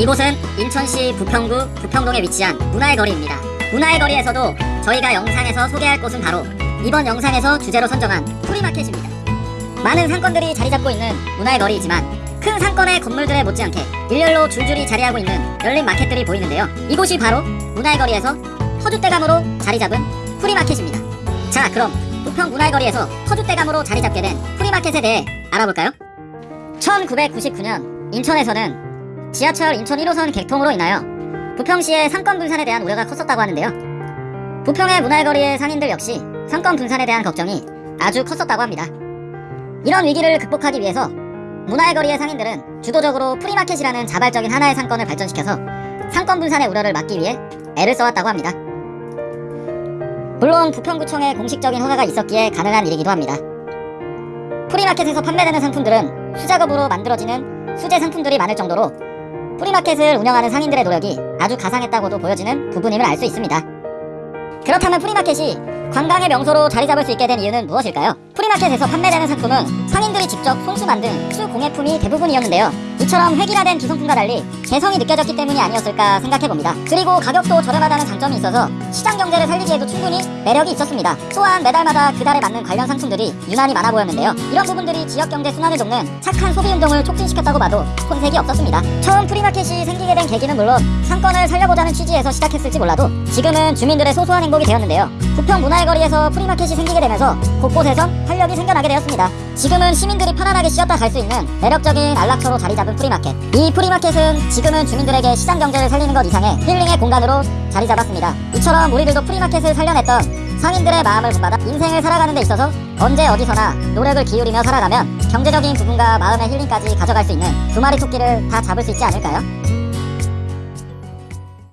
이곳은 인천시 부평구 부평동에 위치한 문화의 거리입니다. 문화의 거리에서도 저희가 영상에서 소개할 곳은 바로 이번 영상에서 주제로 선정한 프리마켓입니다. 많은 상권들이 자리 잡고 있는 문화의 거리이지만 큰 상권의 건물들에 못지않게 일렬로 줄줄이 자리하고 있는 열린 마켓들이 보이는데요. 이곳이 바로 문화의 거리에서 터줏대감으로 자리 잡은 프리마켓입니다. 자, 그럼 부평 문화의 거리에서 터줏대감으로 자리 잡게 된 프리마켓에 대해 알아볼까요? 1999년 인천에서는 지하철 인천 1호선 개통으로 인하여 부평시의 상권 분산에 대한 우려가 컸었다고 하는데요. 부평의 문화의 거리의 상인들 역시 상권 분산에 대한 걱정이 아주 컸었다고 합니다. 이런 위기를 극복하기 위해서 문화의 거리의 상인들은 주도적으로 프리마켓이라는 자발적인 하나의 상권을 발전시켜서 상권 분산의 우려를 막기 위해 애를 써왔다고 합니다. 물론 부평구청의 공식적인 허가가 있었기에 가능한 일이기도 합니다. 프리마켓에서 판매되는 상품들은 수작업으로 만들어지는 수제 상품들이 많을 정도로 프리마켓을 운영하는 상인들의 노력이 아주 가상했다고도 보여지는 부분임을 알 수 있습니다. 그렇다면 프리마켓이 관광의 명소로 자리 잡을 수 있게 된 이유는 무엇일까요? 프리마켓에서 판매되는 상품은 상인들이 직접 손수 만든 수공예품이 대부분이었는데요. 이처럼 획일화된 기성품과 달리 개성이 느껴졌기 때문이 아니었을까 생각해봅니다. 그리고 가격도 저렴하다는 장점이 있어서 시장 경제를 살리기에도 충분히 매력이 있었습니다. 또한 매달마다 그달에 맞는 관련 상품들이 유난히 많아 보였는데요. 이런 부분들이 지역 경제 순환을 돕는 착한 소비 운동을 촉진시켰다고 봐도 손색이 없었습니다. 처음 프리마켓이 생기게 된 계기는 물론 상권을 살려보자는 취지에서 시작했을지 몰라도 지금은 주민들의 소소한 행복이 되었는데요. 부평 문화의 거리에서 프리마켓이 생기게 되면서 곳곳에선 활력이 생겨나게 되었습니다. 지금은 시민들이 편안하게 쉬었다 갈 수 있는 매력적인 안락처로 자리 잡은 프리마켓. 이 프리마켓은 지금은 주민들에게 시장 경제를 살리는 것 이상의 힐링의 공간으로 자리 잡았습니다. 이처럼 우리들도 프리마켓을 살려냈던 상인들의 마음을 본받아 인생을 살아가는 데 있어서 언제 어디서나 노력을 기울이며 살아가면 경제적인 부분과 마음의 힐링까지 가져갈 수 있는 두 마리 토끼를 다 잡을 수 있지 않을까요?